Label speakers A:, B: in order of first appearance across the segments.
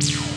A: you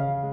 B: Thank you.